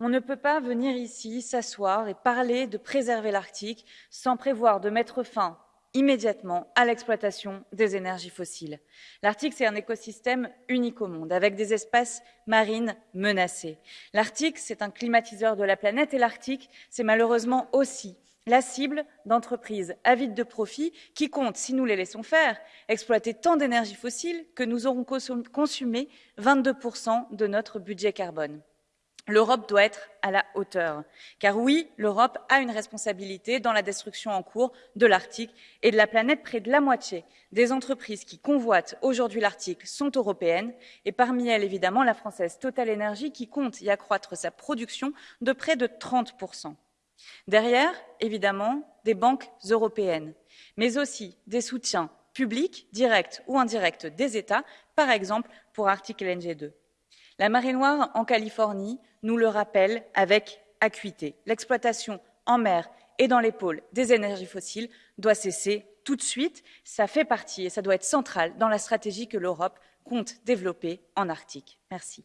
On ne peut pas venir ici s'asseoir et parler de préserver l'Arctique sans prévoir de mettre fin immédiatement à l'exploitation des énergies fossiles. L'Arctique, c'est un écosystème unique au monde, avec des espèces marines menacées. L'Arctique, c'est un climatiseur de la planète et l'Arctique, c'est malheureusement aussi la cible d'entreprises avides de profit qui comptent, si nous les laissons faire, exploiter tant d'énergie fossile que nous aurons consumé 22% de notre budget carbone. L'Europe doit être à la hauteur. Car oui, l'Europe a une responsabilité dans la destruction en cours de l'Arctique et de la planète. Près de la moitié des entreprises qui convoitent aujourd'hui l'Arctique sont européennes et parmi elles, évidemment, la française Total Energy qui compte y accroître sa production de près de 30%. Derrière, évidemment, des banques européennes, mais aussi des soutiens publics, directs ou indirects des États, par exemple pour Arctic LNG 2. La marée noire en Californie nous le rappelle avec acuité. L'exploitation en mer et dans les pôles des énergies fossiles doit cesser tout de suite. Ça fait partie et ça doit être central dans la stratégie que l'Europe compte développer en Arctique. Merci.